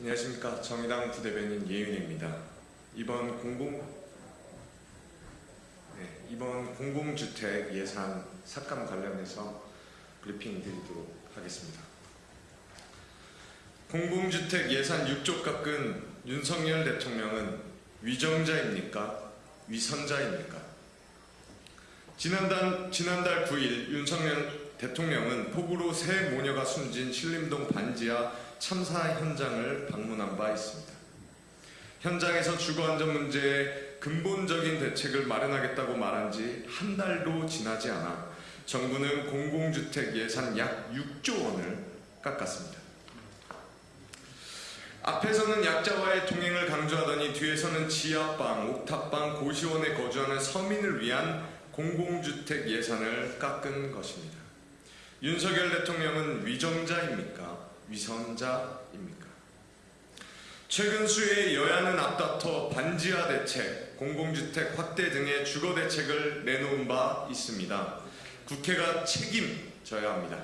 안녕하십니까 정의당 부대변인 예윤입니다. 이번 공공 네, 이번 공공주택 예산 삭감 관련해서 브리핑 드리도록 하겠습니다. 공공주택 예산 6조 깎은 윤석열 대통령은 위정자입니까? 위선자입니까? 지난달, 지난달 9일 윤석열 대통령은 폭우로 새 모녀가 숨진 신림동 반지하 참사 현장을 방문한 바 있습니다. 현장에서 주거안전 문제에 근본적인 대책을 마련하겠다고 말한 지 한 달도 지나지 않아 정부는 공공주택 예산 약 6조 원을 깎았습니다. 앞에서는 약자와의 동행을 강조하더니 뒤에서는 지하방, 옥탑방, 고시원에 거주하는 서민을 위한 공공주택 예산을 깎은 것입니다. 윤석열 대통령은 위정자입니까? 위선자입니까? 최근 수해 여야는 앞다퉈 반지하 대책, 공공주택 확대 등의 주거 대책을 내놓은 바 있습니다. 국회가 책임져야 합니다.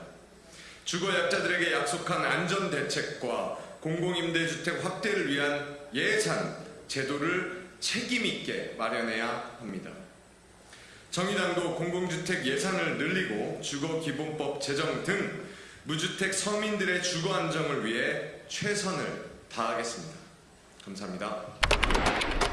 주거 약자들에게 약속한 안전 대책과 공공임대주택 확대를 위한 예산, 제도를 책임있게 마련해야 합니다. 정의당도 공공주택 예산을 늘리고 주거기본법 제정 등 무주택 서민들의 주거 안정을 위해 최선을 다하겠습니다. 감사합니다.